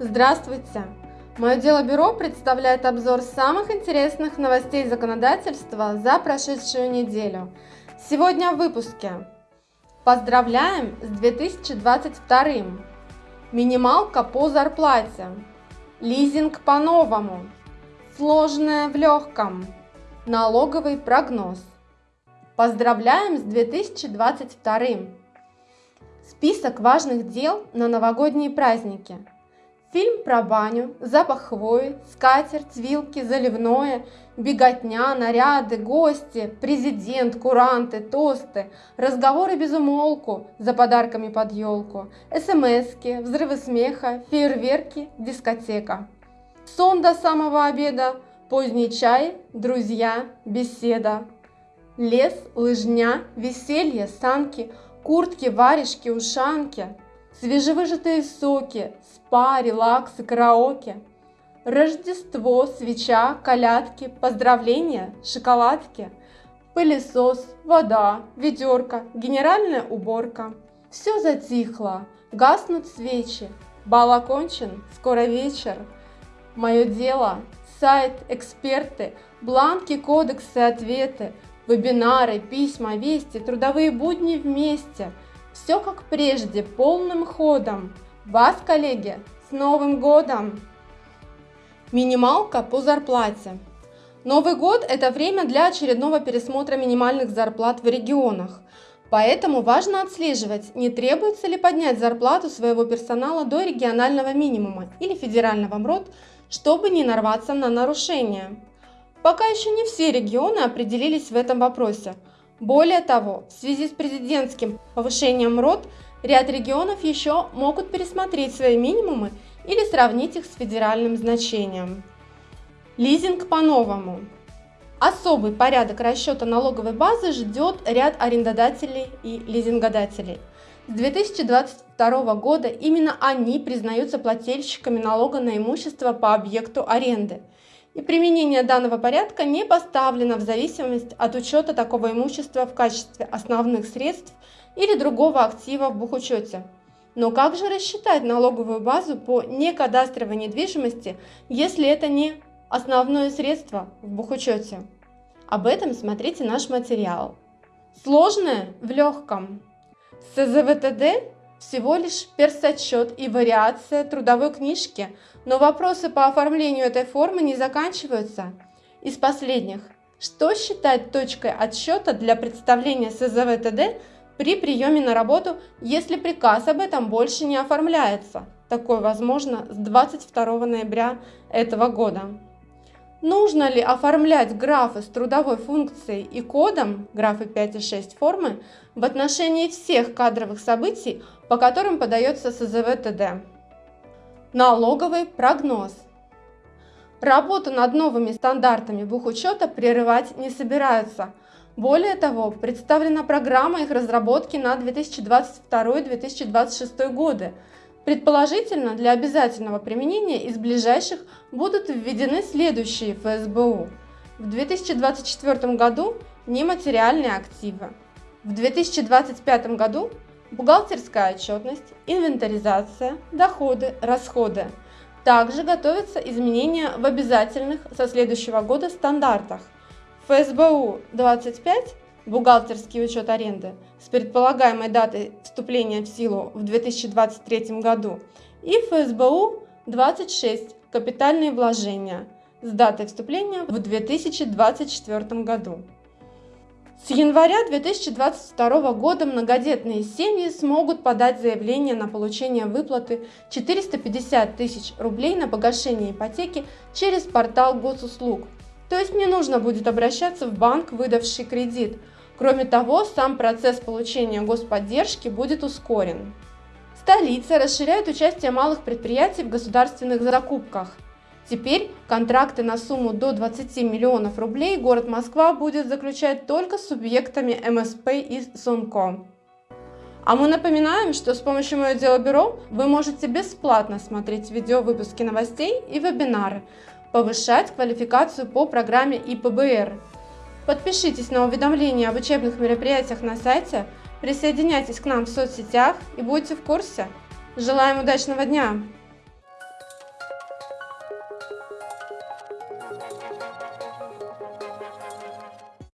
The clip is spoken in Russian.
Здравствуйте! Мое дело бюро представляет обзор самых интересных новостей законодательства за прошедшую неделю. Сегодня в выпуске. Поздравляем с 2022! Минималка по зарплате. Лизинг по-новому. Сложное в легком. Налоговый прогноз. Поздравляем с 2022! Список важных дел на новогодние праздники – Фильм про баню, запах хвои, скатерть, вилки, заливное, беготня, наряды, гости, президент, куранты, тосты, разговоры без умолку за подарками под елку, смски, взрывы смеха, фейерверки, дискотека. Сон до самого обеда, поздний чай, друзья, беседа. Лес, лыжня, веселье, санки, куртки, варежки, ушанки – свежевыжатые соки, спа, релакс и караоке, Рождество, свеча, колядки, поздравления, шоколадки, пылесос, вода, ведерко, генеральная уборка. Все затихло, гаснут свечи, бал окончен, скоро вечер. Мое дело, сайт, эксперты, бланки, кодексы, ответы, вебинары, письма, вести, трудовые будни вместе – все как прежде, полным ходом. Вас, коллеги, с Новым годом! Минималка по зарплате. Новый год – это время для очередного пересмотра минимальных зарплат в регионах. Поэтому важно отслеживать, не требуется ли поднять зарплату своего персонала до регионального минимума или федерального МРОД, чтобы не нарваться на нарушения. Пока еще не все регионы определились в этом вопросе – более того, в связи с президентским повышением РОД, ряд регионов еще могут пересмотреть свои минимумы или сравнить их с федеральным значением. Лизинг по-новому. Особый порядок расчета налоговой базы ждет ряд арендодателей и лизингодателей. С 2022 года именно они признаются плательщиками налога на имущество по объекту аренды – и применение данного порядка не поставлено в зависимость от учета такого имущества в качестве основных средств или другого актива в бухучете. Но как же рассчитать налоговую базу по некадастровой недвижимости, если это не основное средство в бухучете? Об этом смотрите наш материал. Сложное в легком. СЗВТД всего лишь персотчет и вариация трудовой книжки, но вопросы по оформлению этой формы не заканчиваются. Из последних. Что считать точкой отсчета для представления СЗВ-ТД при приеме на работу, если приказ об этом больше не оформляется? Такое возможно с 22 ноября этого года. Нужно ли оформлять графы с трудовой функцией и кодом, графы 5 и 6 формы, в отношении всех кадровых событий, по которым подается СЗВ ТД? Налоговый прогноз. Работу над новыми стандартами бухучета прерывать не собираются. Более того, представлена программа их разработки на 2022-2026 годы – Предположительно, для обязательного применения из ближайших будут введены следующие ФСБУ. В 2024 году нематериальные активы. В 2025 году бухгалтерская отчетность, инвентаризация, доходы, расходы. Также готовятся изменения в обязательных со следующего года стандартах. ФСБУ 25 бухгалтерский учет аренды с предполагаемой датой вступления в силу в 2023 году и ФСБУ 26 капитальные вложения с датой вступления в 2024 году. С января 2022 года многодетные семьи смогут подать заявление на получение выплаты 450 тысяч рублей на погашение ипотеки через портал госуслуг. То есть не нужно будет обращаться в банк, выдавший кредит, Кроме того, сам процесс получения господдержки будет ускорен. Столица расширяет участие малых предприятий в государственных закупках. Теперь контракты на сумму до 20 миллионов рублей город Москва будет заключать только с субъектами МСП и СУНКО. А мы напоминаем, что с помощью Мое Дело Бюро вы можете бесплатно смотреть видео выпуски новостей и вебинары, повышать квалификацию по программе ИПБР – Подпишитесь на уведомления об учебных мероприятиях на сайте, присоединяйтесь к нам в соцсетях и будьте в курсе. Желаем удачного дня!